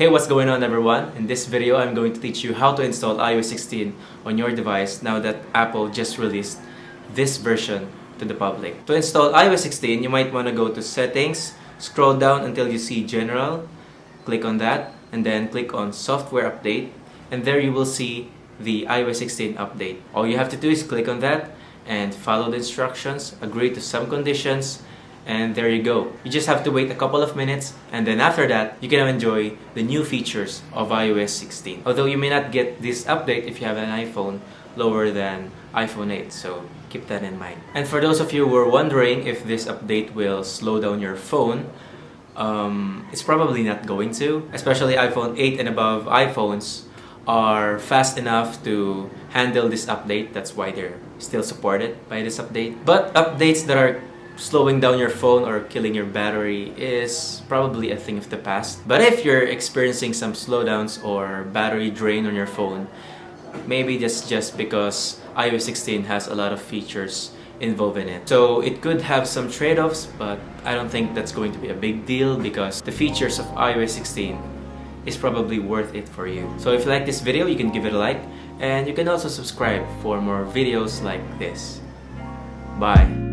Hey, what's going on everyone? In this video, I'm going to teach you how to install iOS 16 on your device now that Apple just released this version to the public. To install iOS 16, you might want to go to Settings, scroll down until you see General, click on that, and then click on Software Update, and there you will see the iOS 16 update. All you have to do is click on that and follow the instructions, agree to some conditions, and there you go. You just have to wait a couple of minutes and then after that, you can enjoy the new features of iOS 16. Although you may not get this update if you have an iPhone lower than iPhone 8, so keep that in mind. And for those of you who are wondering if this update will slow down your phone, um, it's probably not going to, especially iPhone 8 and above iPhones are fast enough to handle this update. That's why they're still supported by this update. But updates that are slowing down your phone or killing your battery is probably a thing of the past. But if you're experiencing some slowdowns or battery drain on your phone, maybe that's just because iOS 16 has a lot of features involved in it. So it could have some trade-offs, but I don't think that's going to be a big deal because the features of iOS 16 is probably worth it for you. So if you like this video, you can give it a like and you can also subscribe for more videos like this. Bye!